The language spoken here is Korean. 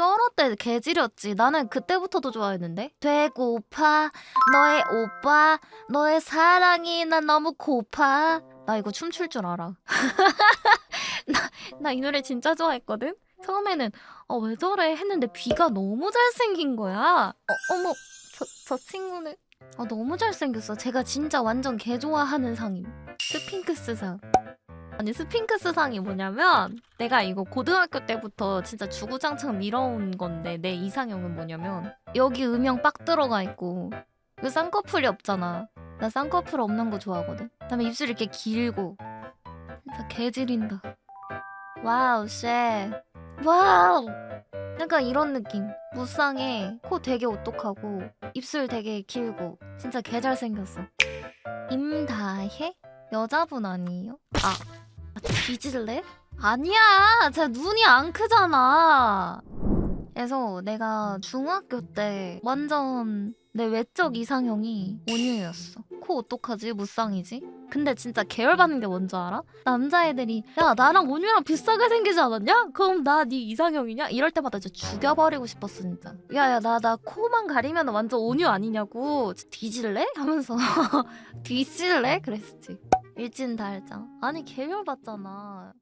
쩔어 때 개지렸지. 나는 그때부터도 좋아했는데. 되고파 너의 오빠 너의 사랑이 난 너무 고파. 나 이거 춤출 줄 알아. 나이 노래 진짜 좋아했거든. 처음에는 어 왜 저래 했는데 귀가 너무 잘생긴 거야. 어, 어머 저, 저 친구는 아 너무 잘생겼어. 제가 진짜 완전 개 좋아하는 상임. 스핑크스 상. 아니 스핑크스 상이 뭐냐면 내가 이거 고등학교 때부터 진짜 주구장창 밀어온 건데 내 이상형은 뭐냐면 여기 음영 빡 들어가 있고 그 쌍꺼풀이 없잖아. 나 쌍꺼풀 없는 거 좋아하거든. 그다음에 입술 이렇게 길고 진짜 개지린다. Wow shit. Wow. 약간 이런 느낌. 무쌍해. 코 되게 오똑하고 입술 되게 길고 진짜 개 잘생겼어. 임다혜? 여자분 아니에요? 아, 아, 뒤질래? 아니야. 제 눈이 안 크잖아. 그래서 내가 중학교 때 완전 내 외적 이상형이 온유였어. 코 어떡하지? 무쌍이지? 근데 진짜 계열받는 게 뭔지 알아? 남자애들이 야 나랑 온유랑 비슷하게 생기지 않았냐? 그럼 나 네 이상형이냐? 이럴 때마다 진짜 죽여버리고 싶었어 진짜. 야야 나 나 코만 가리면 완전 온유 아니냐고. 뒤질래? 하면서 뒤질래? 그랬지. 일진 달장. 아니 계열받잖아.